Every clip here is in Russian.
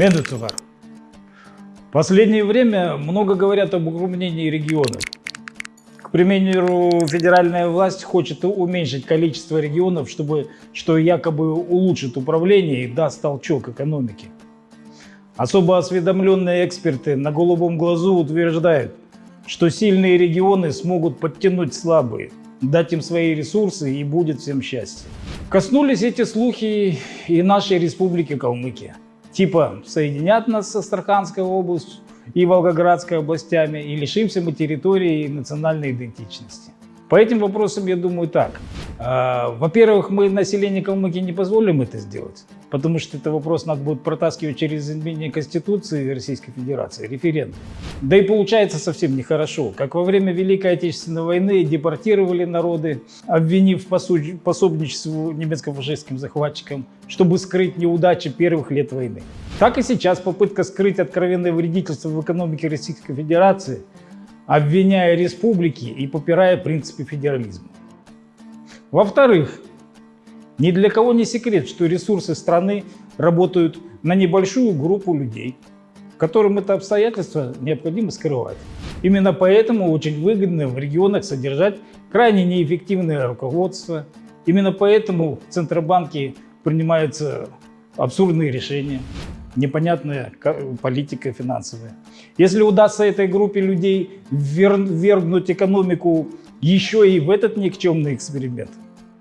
Медуцевар. В последнее время много говорят об укрупнении регионов. К примеру, федеральная власть хочет уменьшить количество регионов, чтобы, что якобы улучшит управление и даст толчок экономике. Особо осведомленные эксперты на голубом глазу утверждают, что сильные регионы смогут подтянуть слабые, дать им свои ресурсы и будет всем счастье. Коснулись эти слухи и нашей республики Калмыкия. Типа соединят нас с Астраханской областью и Волгоградской областями и лишимся мы территории и национальной идентичности. По этим вопросам я думаю так. А, во-первых, мы население Калмыкии не позволим это сделать, потому что это вопрос надо будет протаскивать через изменение Конституции Российской Федерации, референдум. Да и получается совсем нехорошо. Как во время Великой Отечественной войны депортировали народы, обвинив в пособничеству немецко-фашистским захватчикам, чтобы скрыть неудачи первых лет войны. Так и сейчас попытка скрыть откровенное вредительство в экономике Российской Федерации – обвиняя республики и попирая принципы федерализма. Во-вторых, ни для кого не секрет, что ресурсы страны работают на небольшую группу людей, которым это обстоятельство необходимо скрывать. Именно поэтому очень выгодно в регионах содержать крайне неэффективное руководство. Именно поэтому в Центробанке принимаются абсурдные решения непонятная политика финансовая. Если удастся этой группе людей ввергнуть экономику еще и в этот никчемный эксперимент,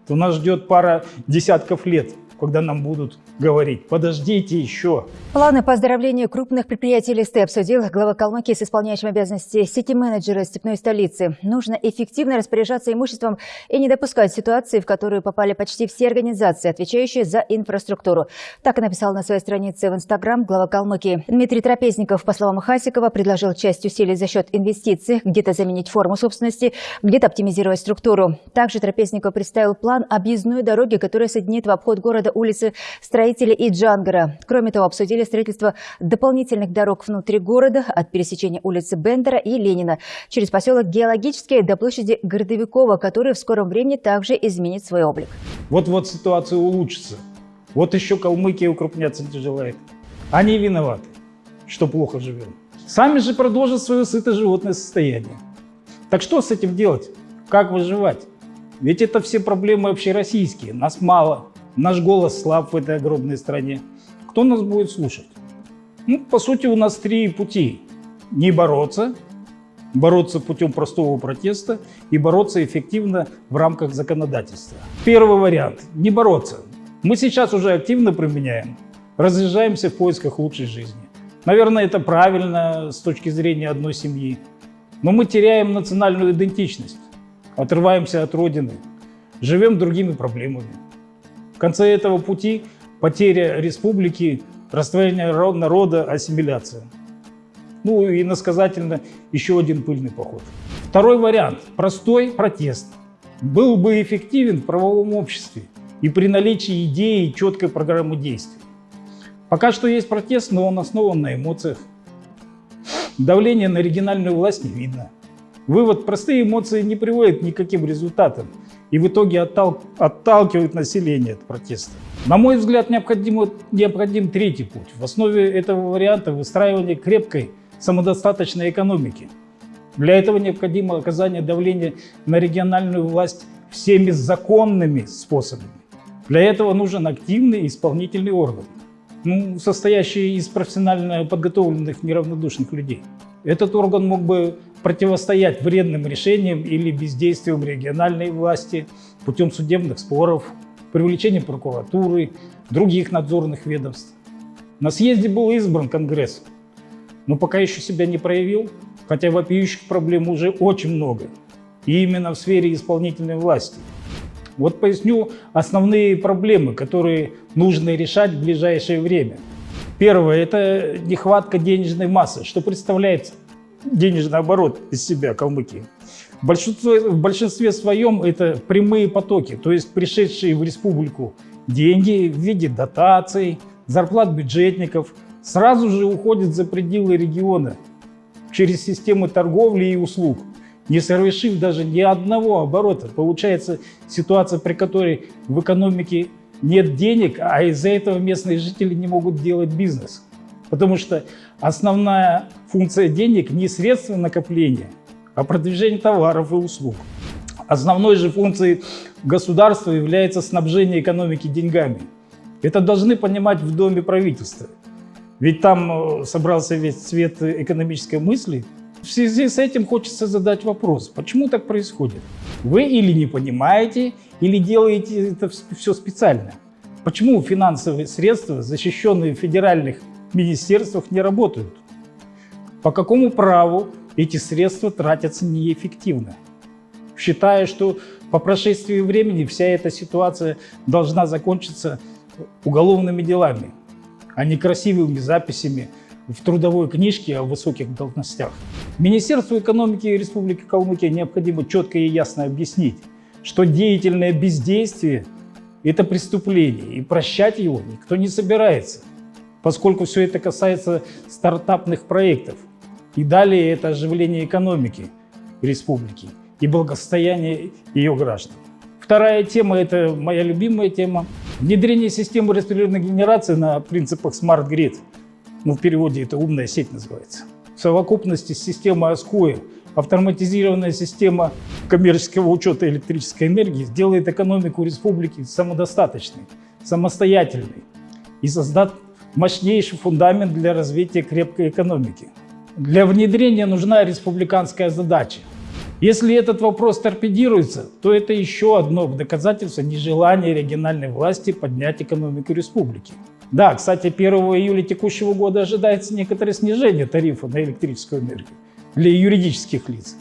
то нас ждет пара десятков лет когда нам будут говорить «подождите еще». Планы по оздоровлению крупных предприятий Листы обсудил глава Калмыкии с исполняющим обязанности сити-менеджера степной столицы. Нужно эффективно распоряжаться имуществом и не допускать ситуации, в которую попали почти все организации, отвечающие за инфраструктуру. Так и написал на своей странице в Инстаграм глава Калмыкии. Дмитрий Трапезников, по словам Хасикова, предложил часть усилий за счет инвестиций, где-то заменить форму собственности, где-то оптимизировать структуру. Также Трапезников представил план объездной дороги, которая соединит в обход города улицы Строителей и Джангара. Кроме того, обсудили строительство дополнительных дорог внутри города от пересечения улицы Бендера и Ленина через поселок Геологический до площади Городовикова, который в скором времени также изменит свой облик. Вот-вот ситуация улучшится. Вот еще Калмыкия укрупняться не желает. Они виноваты, что плохо живем. Сами же продолжат свое сытое животное состояние. Так что с этим делать? Как выживать? Ведь это все проблемы общероссийские, нас мало. Наш голос слаб в этой огромной стране. Кто нас будет слушать? Ну, по сути, у нас три пути. Не бороться, бороться путем простого протеста и бороться эффективно в рамках законодательства. Первый вариант – не бороться. Мы сейчас уже активно применяем, разъезжаемся в поисках лучшей жизни. Наверное, это правильно с точки зрения одной семьи. Но мы теряем национальную идентичность, отрываемся от Родины, живем другими проблемами. В конце этого пути потеря республики, растворение народа, ассимиляция. Ну и насказательно еще один пыльный поход. Второй вариант – простой протест. Был бы эффективен в правовом обществе и при наличии идеи и четкой программы действий. Пока что есть протест, но он основан на эмоциях. Давление на региональную власть не видно. Вывод – простые эмоции не приводят к никаким результатам и в итоге оттал, отталкивают население от протеста. На мой взгляд, необходим, необходим третий путь. В основе этого варианта выстраивание крепкой самодостаточной экономики. Для этого необходимо оказание давления на региональную власть всеми законными способами. Для этого нужен активный исполнительный орган, ну, состоящий из профессионально подготовленных неравнодушных людей. Этот орган мог бы противостоять вредным решениям или бездействиям региональной власти путем судебных споров, привлечения прокуратуры, других надзорных ведомств. На съезде был избран Конгресс, но пока еще себя не проявил, хотя вопиющих проблем уже очень много, и именно в сфере исполнительной власти. Вот поясню основные проблемы, которые нужно решать в ближайшее время. Первое – это нехватка денежной массы, что представляет денежный оборот из себя Калмыкии. В большинстве, в большинстве своем это прямые потоки, то есть пришедшие в республику деньги в виде дотаций, зарплат бюджетников, сразу же уходят за пределы региона через системы торговли и услуг, не совершив даже ни одного оборота. Получается ситуация, при которой в экономике нет денег, а из-за этого местные жители не могут делать бизнес. Потому что основная функция денег не средство накопления, а продвижение товаров и услуг. Основной же функцией государства является снабжение экономики деньгами. Это должны понимать в Доме правительства. Ведь там э, собрался весь цвет экономической мысли. В связи с этим хочется задать вопрос, почему так происходит? Вы или не понимаете, или делаете это все специально? Почему финансовые средства, защищенные в федеральных министерствах, не работают? По какому праву эти средства тратятся неэффективно? Считая, что по прошествии времени вся эта ситуация должна закончиться уголовными делами, а не красивыми записями в трудовой книжке о высоких должностях. Министерству экономики Республики Калмыкия необходимо четко и ясно объяснить, что деятельное бездействие – это преступление, и прощать его никто не собирается, поскольку все это касается стартапных проектов. И далее это оживление экономики республики и благосостояние ее граждан. Вторая тема – это моя любимая тема – внедрение системы распределенной генерации на принципах Smart Grid. Ну, в переводе это «умная сеть» называется. В совокупности с системой АСКОИ автоматизированная система коммерческого учета электрической энергии сделает экономику республики самодостаточной, самостоятельной и создаст мощнейший фундамент для развития крепкой экономики. Для внедрения нужна республиканская задача – если этот вопрос торпедируется, то это еще одно доказательство нежелания региональной власти поднять экономику республики. Да, кстати, 1 июля текущего года ожидается некоторое снижение тарифа на электрическую энергию для юридических лиц.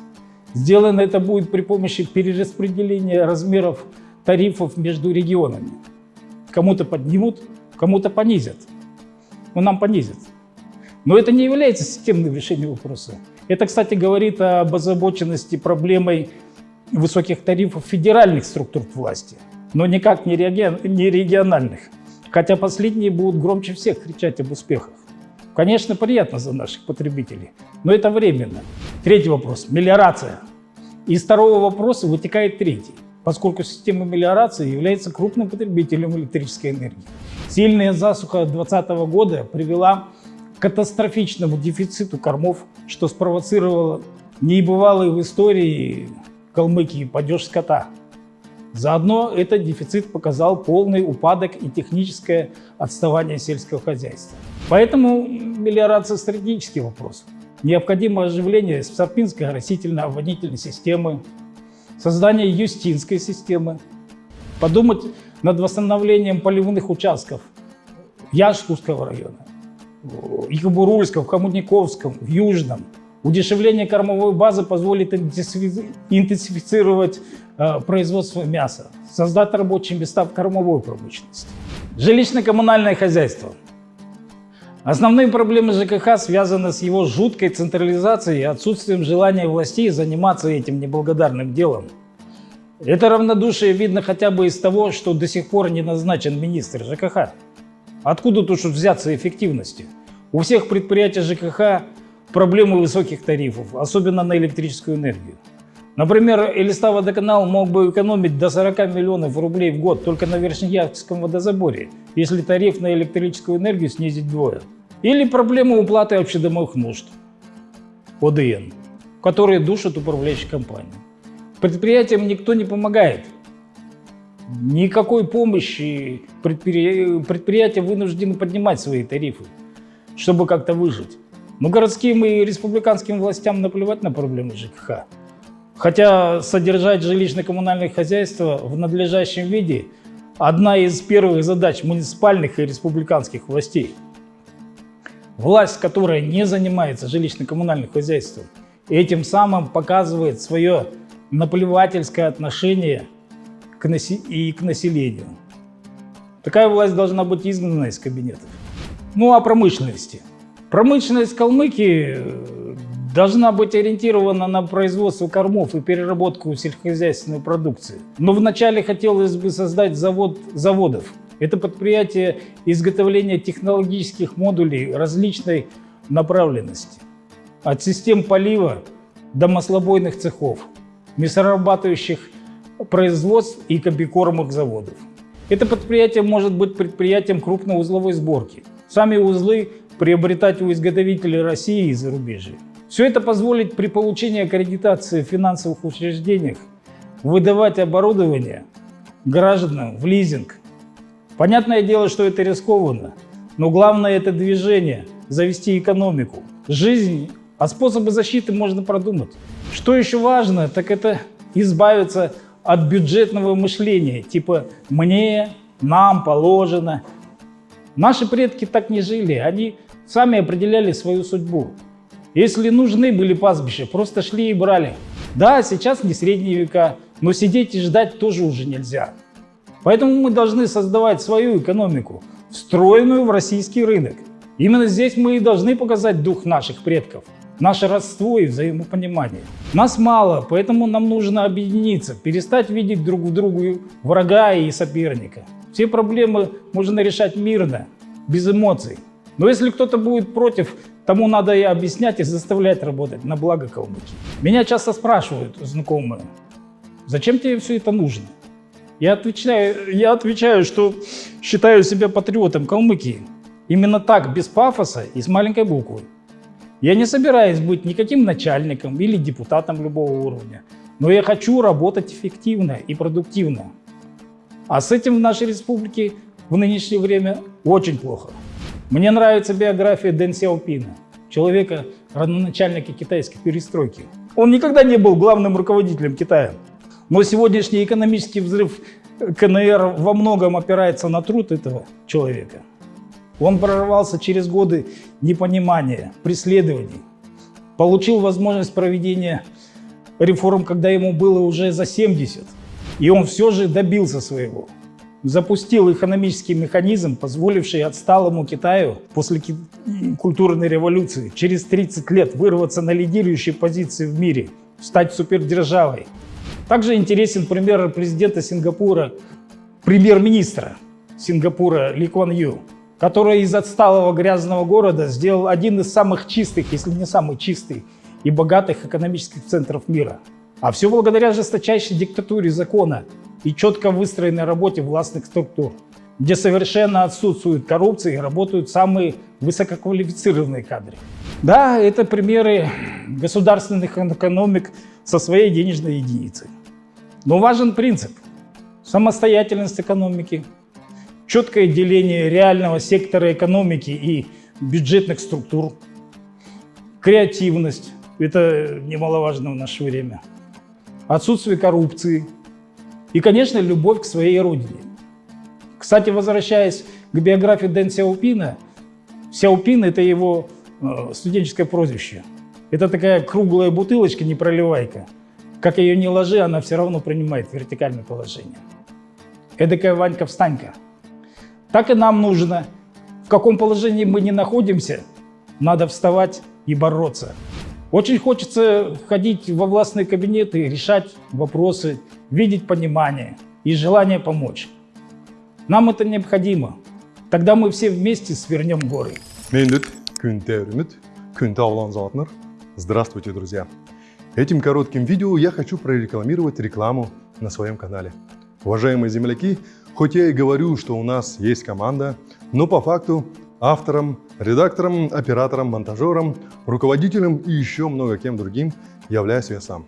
Сделано это будет при помощи перераспределения размеров тарифов между регионами. Кому-то поднимут, кому-то понизят. Ну, нам понизят. Но это не является системным решением вопроса. Это, кстати, говорит об озабоченности проблемой высоких тарифов федеральных структур власти, но никак не, региональных. Хотя последние будут громче всех кричать об успехах. Конечно, приятно за наших потребителей, но это временно. Третий вопрос – мелиорация. Из второго вопроса вытекает третий, поскольку система мелиорации является крупным потребителем электрической энергии. Сильная засуха 2020 года привела катастрофичному дефициту кормов, что спровоцировало небывалый в истории Калмыкии падеж скота. Заодно этот дефицит показал полный упадок и техническое отставание сельского хозяйства. Поэтому мелиорация – стратегический вопрос. Необходимо оживление Сарпинской растительно-оводнительной системы, создание Юстинской системы, подумать над восстановлением поливных участков Яшкутского района, Екатеринбургском, в Коммутниковском, в Южном. Удешевление кормовой базы позволит интенсифицировать э, производство мяса, создать рабочие места в кормовой промышленности. Жилищно-коммунальное хозяйство. Основные проблемы ЖКХ связаны с его жуткой централизацией и отсутствием желания властей заниматься этим неблагодарным делом. Это равнодушие видно хотя бы из того, что до сих пор не назначен министр ЖКХ. Откуда тут взяться эффективности? У всех предприятий ЖКХ проблемы высоких тарифов, особенно на электрическую энергию. Например, Элиста водоканал мог бы экономить до 40 миллионов рублей в год только на Верхнеярском водозаборе, если тариф на электрическую энергию снизить вдвое. Или проблему уплаты общедомовых нужд, ОДН, которые душат управляющие компании. Предприятиям никто не помогает, никакой помощи предприятия вынуждены поднимать свои тарифы, чтобы как-то выжить. Но городским и республиканским властям наплевать на проблемы ЖКХ. Хотя содержать жилищно-коммунальное хозяйство в надлежащем виде – одна из первых задач муниципальных и республиканских властей. Власть, которая не занимается жилищно-коммунальным хозяйством, этим самым показывает свое наплевательское отношение – к и к населению. Такая власть должна быть изгнана из кабинетов. Ну, о промышленности. Промышленность Калмыкии э, должна быть ориентирована на производство кормов и переработку сельскохозяйственной продукции. Но вначале хотелось бы создать завод заводов. Это предприятие изготовления технологических модулей различной направленности. От систем полива до маслобойных цехов, мясорабатывающих производств и комбикормовых заводов. Это предприятие может быть предприятием крупной узловой сборки. Сами узлы приобретать у изготовителей России и зарубежья. Все это позволит при получении аккредитации в финансовых учреждениях выдавать оборудование гражданам в лизинг. Понятное дело, что это рискованно, но главное это движение, завести экономику, жизнь, а способы защиты можно продумать. Что еще важно, так это избавиться от бюджетного мышления, типа «мне», «нам положено». Наши предки так не жили, они сами определяли свою судьбу. Если нужны были пастбища, просто шли и брали. Да, сейчас не средние века, но сидеть и ждать тоже уже нельзя. Поэтому мы должны создавать свою экономику, встроенную в российский рынок. Именно здесь мы и должны показать дух наших предков, наше родство и взаимопонимание. Нас мало, поэтому нам нужно объединиться, перестать видеть друг в другу врага и соперника. Все проблемы можно решать мирно, без эмоций. Но если кто-то будет против, тому надо и объяснять, и заставлять работать на благо Калмыкии. Меня часто спрашивают знакомые, зачем тебе все это нужно? Я отвечаю, я отвечаю, что считаю себя патриотом Калмыкии. Именно так, без пафоса и с маленькой буквы. Я не собираюсь быть никаким начальником или депутатом любого уровня, но я хочу работать эффективно и продуктивно. А с этим в нашей республике в нынешнее время очень плохо. Мне нравится биография Дэн Сяопина, человека, родоначальника китайской перестройки. Он никогда не был главным руководителем Китая. Но сегодняшний экономический взрыв КНР во многом опирается на труд этого человека. Он прорвался через годы непонимания, преследований, получил возможность проведения реформ, когда ему было уже за 70, и он все же добился своего. Запустил экономический механизм, позволивший отсталому Китаю после культурной революции через 30 лет вырваться на лидирующие позиции в мире, стать супердержавой, также интересен пример президента Сингапура, премьер-министра Сингапура Ли Куан Ю, который из отсталого грязного города сделал один из самых чистых, если не самый чистый и богатых экономических центров мира. А все благодаря жесточайшей диктатуре закона и четко выстроенной работе властных структур, где совершенно отсутствует коррупция и работают самые высококвалифицированные кадры. Да, это примеры государственных экономик со своей денежной единицей. Но важен принцип – самостоятельность экономики, четкое деление реального сектора экономики и бюджетных структур, креативность – это немаловажно в наше время, отсутствие коррупции и, конечно, любовь к своей родине. Кстати, возвращаясь к биографии Дэн Сяопина, Сяопин – это его э, студенческое прозвище. Это такая круглая бутылочка, не проливайка – как ее не ложи, она все равно принимает вертикальное положение. Эдакая Ванька-встанька. Так и нам нужно. В каком положении мы не находимся, надо вставать и бороться. Очень хочется ходить во властные кабинеты, решать вопросы, видеть понимание и желание помочь. Нам это необходимо. Тогда мы все вместе свернем горы. Здравствуйте, друзья! Этим коротким видео я хочу прорекламировать рекламу на своем канале. Уважаемые земляки, хоть я и говорю, что у нас есть команда, но по факту автором, редактором, оператором, монтажером, руководителем и еще много кем другим являюсь я сам.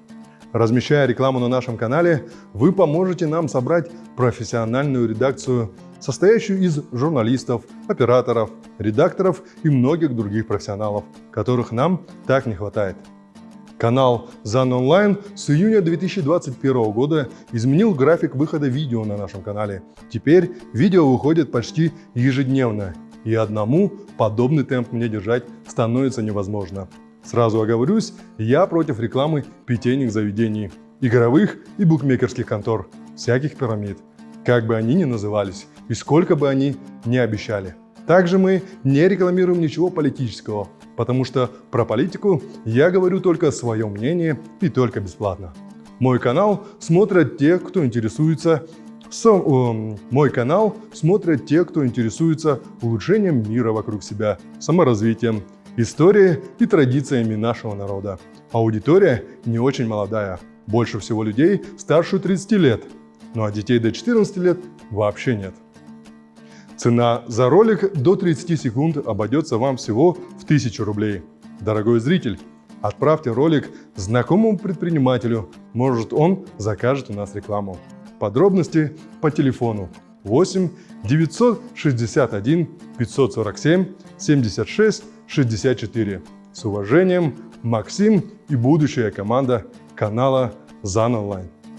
Размещая рекламу на нашем канале, вы поможете нам собрать профессиональную редакцию, состоящую из журналистов, операторов, редакторов и многих других профессионалов, которых нам так не хватает. Канал ZAN Online с июня 2021 года изменил график выхода видео на нашем канале. Теперь видео выходит почти ежедневно, и одному подобный темп мне держать становится невозможно. Сразу оговорюсь, я против рекламы питейных заведений, игровых и букмекерских контор, всяких пирамид, как бы они ни назывались и сколько бы они ни обещали. Также мы не рекламируем ничего политического, потому что про политику я говорю только свое мнение и только бесплатно. Мой канал смотрят те, кто интересуется со, э, мой канал смотрят те, кто интересуется улучшением мира вокруг себя, саморазвитием, историей и традициями нашего народа. Аудитория не очень молодая, больше всего людей старше 30 лет, ну а детей до 14 лет вообще нет. Цена за ролик до 30 секунд обойдется вам всего в 1000 рублей. Дорогой зритель, отправьте ролик знакомому предпринимателю, может он закажет у нас рекламу. Подробности по телефону 8 961 547 76 64. С уважением, Максим и будущая команда канала ЗАН Онлайн.